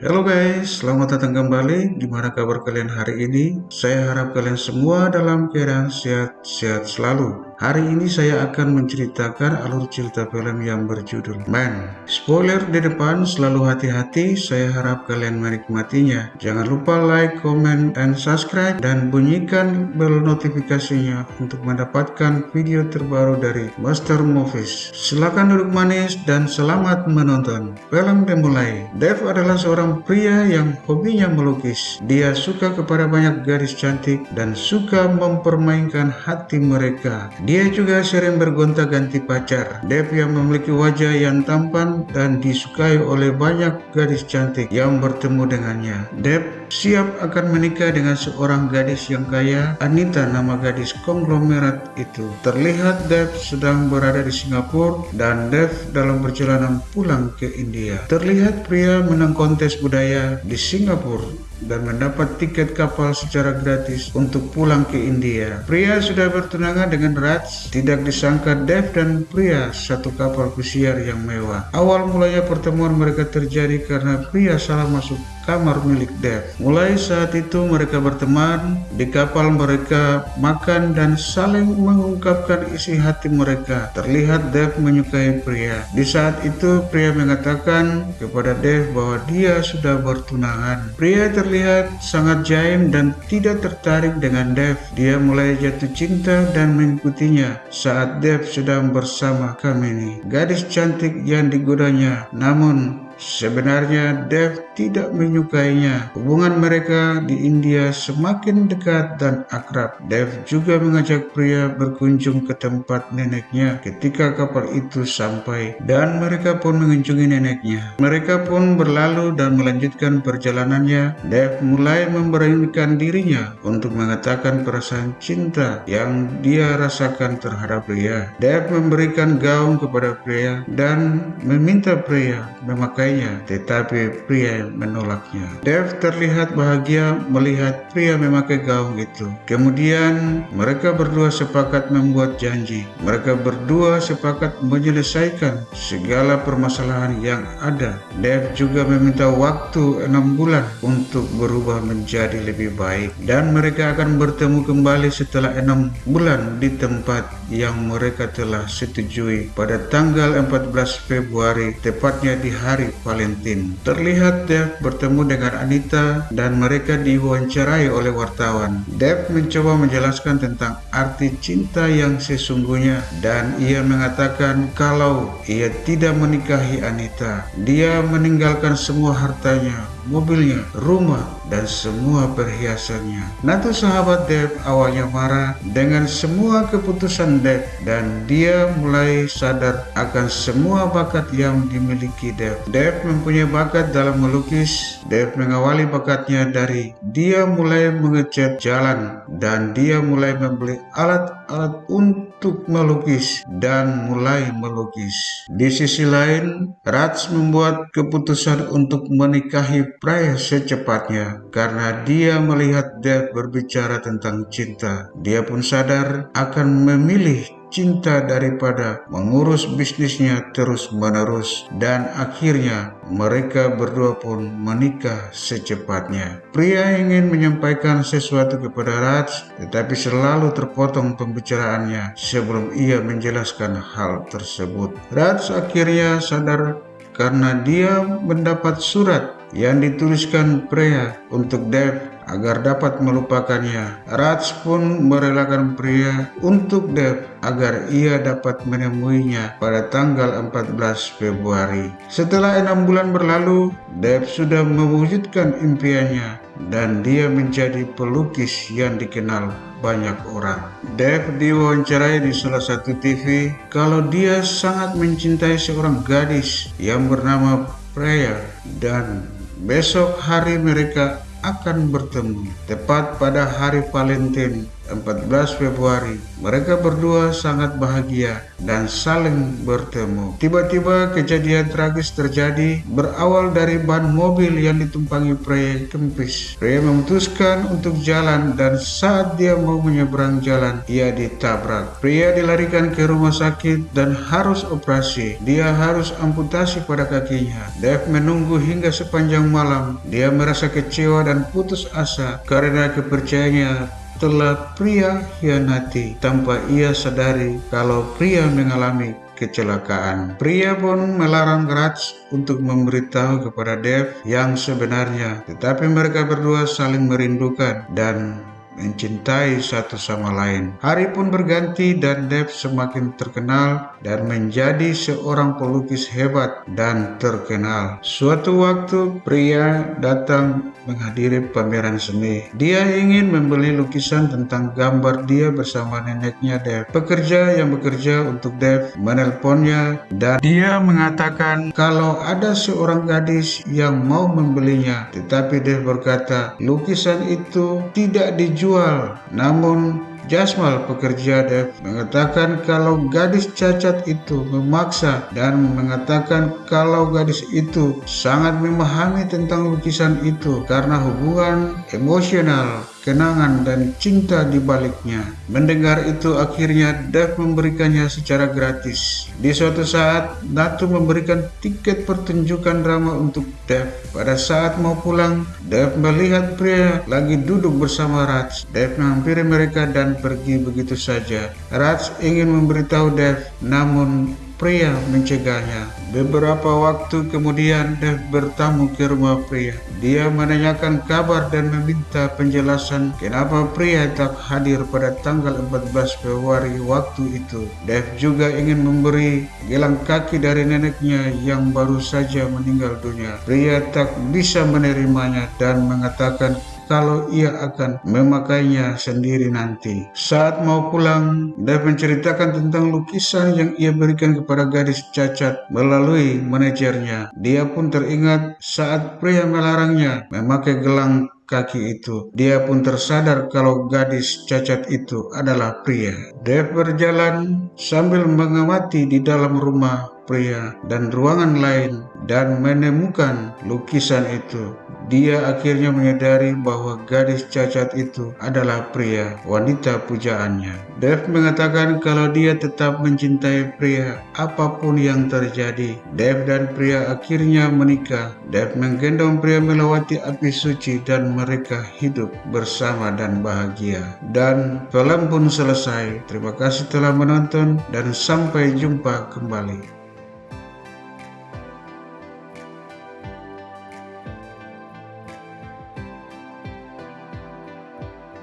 Halo guys, selamat datang kembali. Gimana kabar kalian hari ini? Saya harap kalian semua dalam keadaan sehat-sehat selalu. Hari ini saya akan menceritakan alur cerita film yang berjudul Man. Spoiler di depan, selalu hati-hati. Saya harap kalian menikmatinya. Jangan lupa like, comment, dan subscribe, dan bunyikan bel notifikasinya untuk mendapatkan video terbaru dari Master Movies. Silahkan duduk manis dan selamat menonton. Film dimulai. Dev adalah seorang pria yang hobinya melukis. Dia suka kepada banyak gadis cantik dan suka mempermainkan hati mereka. Dia juga sering bergonta-ganti pacar. Dev yang memiliki wajah yang tampan dan disukai oleh banyak gadis cantik yang bertemu dengannya. Dev siap akan menikah dengan seorang gadis yang kaya. Anita nama gadis konglomerat itu. Terlihat Dev sedang berada di Singapura dan Dev dalam perjalanan pulang ke India. Terlihat pria menang kontes budaya di Singapura dan mendapat tiket kapal secara gratis untuk pulang ke India. Pria sudah bertunangan dengan Raj, tidak disangka Dev dan pria satu kapal pesiar yang mewah. Awal mulanya pertemuan mereka terjadi karena pria salah masuk kamar milik Dev. Mulai saat itu mereka berteman, di kapal mereka makan dan saling mengungkapkan isi hati mereka. Terlihat Dev menyukai pria. Di saat itu pria mengatakan kepada Dev bahwa dia sudah bertunangan. Pria ter terlihat sangat jaim dan tidak tertarik dengan Dev. Dia mulai jatuh cinta dan mengikutinya saat Dev sedang bersama Kamini, gadis cantik yang digodanya. Namun, Sebenarnya Dev tidak menyukainya. Hubungan mereka di India semakin dekat dan akrab. Dev juga mengajak pria berkunjung ke tempat neneknya ketika kapal itu sampai dan mereka pun mengunjungi neneknya. Mereka pun berlalu dan melanjutkan perjalanannya. Dev mulai memberanikan dirinya untuk mengatakan perasaan cinta yang dia rasakan terhadap pria. Dev memberikan gaun kepada pria dan meminta pria memakai menyukainya, tetapi pria menolaknya. Dev terlihat bahagia melihat pria memakai gaung itu. Kemudian mereka berdua sepakat membuat janji. Mereka berdua sepakat menyelesaikan segala permasalahan yang ada. Dev juga meminta waktu enam bulan untuk berubah menjadi lebih baik dan mereka akan bertemu kembali setelah enam bulan di tempat yang mereka telah setujui pada tanggal 14 Februari tepatnya di hari Valentine. Terlihat Dev bertemu dengan Anita dan mereka diwawancarai oleh wartawan. Dev mencoba menjelaskan tentang arti cinta yang sesungguhnya dan ia mengatakan kalau ia tidak menikahi Anita, dia meninggalkan semua hartanya, mobilnya, rumah, dan semua perhiasannya. Natu sahabat Dev awalnya marah dengan semua keputusan Dev dan dia mulai sadar akan semua bakat yang dimiliki Dev. Dev mempunyai bakat dalam melukis. Dev mengawali bakatnya dari dia mulai mengecat jalan dan dia mulai membeli alat-alat untuk melukis dan mulai melukis. Di sisi lain, Raj membuat keputusan untuk menikahi Pray secepatnya karena dia melihat Dev berbicara tentang cinta. Dia pun sadar akan memilih cinta daripada mengurus bisnisnya terus-menerus dan akhirnya mereka berdua pun menikah secepatnya. Pria ingin menyampaikan sesuatu kepada Raj tetapi selalu terpotong pembicaraannya sebelum ia menjelaskan hal tersebut. Raj akhirnya sadar karena dia mendapat surat yang dituliskan pria untuk Dev agar dapat melupakannya. Raj pun merelakan pria untuk Dev agar ia dapat menemuinya pada tanggal 14 Februari. Setelah enam bulan berlalu, Dev sudah mewujudkan impiannya dan dia menjadi pelukis yang dikenal banyak orang. Dev diwawancarai di salah satu TV kalau dia sangat mencintai seorang gadis yang bernama Freya dan Besok hari mereka akan bertemu. Tepat pada hari Valentine, 14 Februari. Mereka berdua sangat bahagia dan saling bertemu. Tiba-tiba kejadian tragis terjadi berawal dari ban mobil yang ditumpangi pria kempis. Pria memutuskan untuk jalan dan saat dia mau menyeberang jalan, ia ditabrak. Pria dilarikan ke rumah sakit dan harus operasi. Dia harus amputasi pada kakinya. Dave menunggu hingga sepanjang malam. Dia merasa kecewa dan putus asa karena kepercayaannya telah pria hianati tanpa ia sadari kalau pria mengalami kecelakaan. Pria pun melarang Raj untuk memberitahu kepada Dev yang sebenarnya, tetapi mereka berdua saling merindukan dan mencintai satu sama lain. Hari pun berganti dan Dev semakin terkenal dan menjadi seorang pelukis hebat dan terkenal. Suatu waktu pria datang menghadiri pameran seni. Dia ingin membeli lukisan tentang gambar dia bersama neneknya Dev. Pekerja yang bekerja untuk Dev menelponnya dan dia mengatakan kalau ada seorang gadis yang mau membelinya. Tetapi Dev berkata lukisan itu tidak dijual dijual. Namun Jasmal pekerja Dev mengatakan kalau gadis cacat itu memaksa dan mengatakan kalau gadis itu sangat memahami tentang lukisan itu karena hubungan emosional kenangan dan cinta di baliknya. Mendengar itu akhirnya Dev memberikannya secara gratis. Di suatu saat, Natu memberikan tiket pertunjukan drama untuk Dev. Pada saat mau pulang, Dev melihat pria lagi duduk bersama Raj. Dev menghampiri mereka dan pergi begitu saja. Raj ingin memberitahu Dev, namun pria mencegahnya. Beberapa waktu kemudian Dev bertamu ke rumah pria. Dia menanyakan kabar dan meminta penjelasan kenapa pria tak hadir pada tanggal 14 Februari waktu itu. Dev juga ingin memberi gelang kaki dari neneknya yang baru saja meninggal dunia. Pria tak bisa menerimanya dan mengatakan kalau ia akan memakainya sendiri nanti. Saat mau pulang, Dave menceritakan tentang lukisan yang ia berikan kepada gadis cacat melalui manajernya. Dia pun teringat saat pria melarangnya memakai gelang kaki itu. Dia pun tersadar kalau gadis cacat itu adalah pria. Dave berjalan sambil mengamati di dalam rumah pria dan ruangan lain dan menemukan lukisan itu. Dia akhirnya menyadari bahwa gadis cacat itu adalah pria, wanita pujaannya. Dev mengatakan kalau dia tetap mencintai pria apa pun yang terjadi. Dev dan pria akhirnya menikah. Dev menggendong pria melewati api suci dan mereka hidup bersama dan bahagia. Dan film pun selesai. Terima kasih telah menonton dan sampai jumpa kembali.